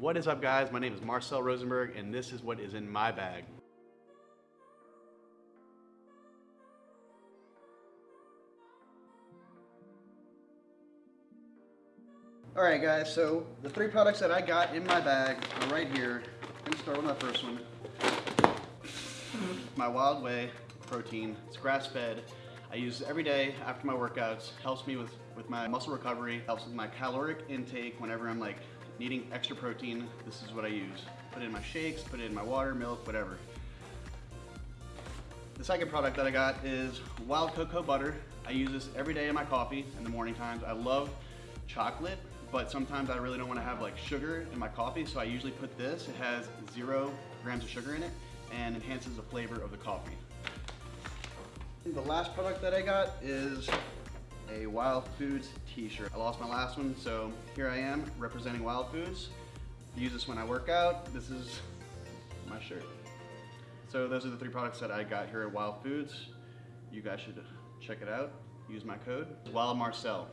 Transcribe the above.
What is up guys? My name is Marcel Rosenberg and this is what is in my bag. Alright guys, so the three products that I got in my bag are right here. I'm gonna start with my first one. My Wild Whey protein. It's grass fed. I use it every day after my workouts. Helps me with, with my muscle recovery, helps with my caloric intake whenever I'm like needing extra protein. This is what I use. Put in my shakes, put in my water, milk, whatever. The second product that I got is wild cocoa butter. I use this every day in my coffee in the morning times. I love chocolate but sometimes I really don't want to have like sugar in my coffee, so I usually put this. It has zero grams of sugar in it and enhances the flavor of the coffee. The last product that I got is a Wild Foods t-shirt. I lost my last one, so here I am representing Wild Foods. use this when I work out. This is my shirt. So those are the three products that I got here at Wild Foods. You guys should check it out. Use my code, Wild Marcel.